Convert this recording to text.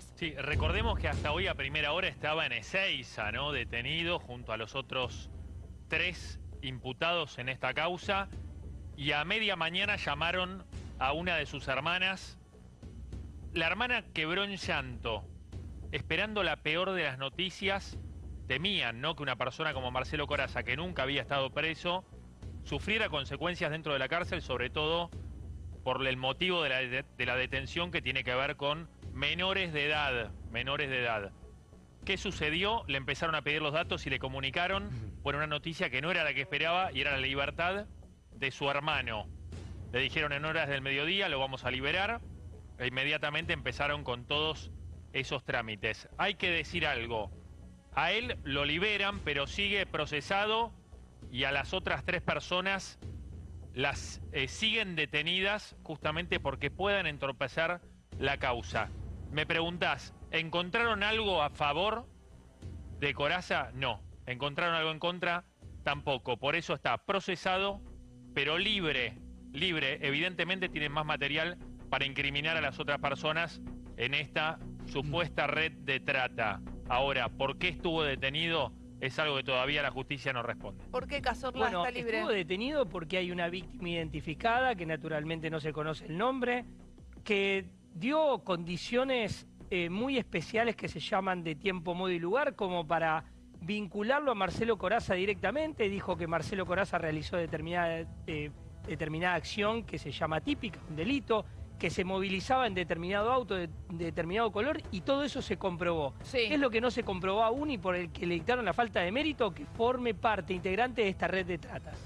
Sí, recordemos que hasta hoy a primera hora estaba en Ezeiza, ¿no? Detenido junto a los otros tres imputados en esta causa. Y a media mañana llamaron a una de sus hermanas. La hermana quebró en llanto, esperando la peor de las noticias. Temían, ¿no? Que una persona como Marcelo Coraza, que nunca había estado preso, sufriera consecuencias dentro de la cárcel, sobre todo por el motivo de la, de la detención que tiene que ver con menores de edad, menores de edad. ¿Qué sucedió? Le empezaron a pedir los datos y le comunicaron por una noticia que no era la que esperaba y era la libertad de su hermano. Le dijeron en horas del mediodía, lo vamos a liberar. E inmediatamente empezaron con todos esos trámites. Hay que decir algo. A él lo liberan, pero sigue procesado y a las otras tres personas las eh, siguen detenidas justamente porque puedan entorpecer la causa. Me preguntás, ¿encontraron algo a favor de Coraza? No. ¿Encontraron algo en contra? Tampoco. Por eso está procesado, pero libre. Libre. Evidentemente tienen más material para incriminar a las otras personas en esta supuesta red de trata. Ahora, ¿por qué estuvo detenido? Es algo que todavía la justicia no responde. ¿Por qué Cazorla Bueno, está libre? estuvo detenido porque hay una víctima identificada, que naturalmente no se conoce el nombre, que dio condiciones eh, muy especiales que se llaman de tiempo, modo y lugar, como para vincularlo a Marcelo Coraza directamente. Dijo que Marcelo Coraza realizó determinada, eh, determinada acción que se llama típica, un delito, que se movilizaba en determinado auto de, de determinado color y todo eso se comprobó. Sí. ¿Qué es lo que no se comprobó aún y por el que le dictaron la falta de mérito? Que forme parte integrante de esta red de tratas.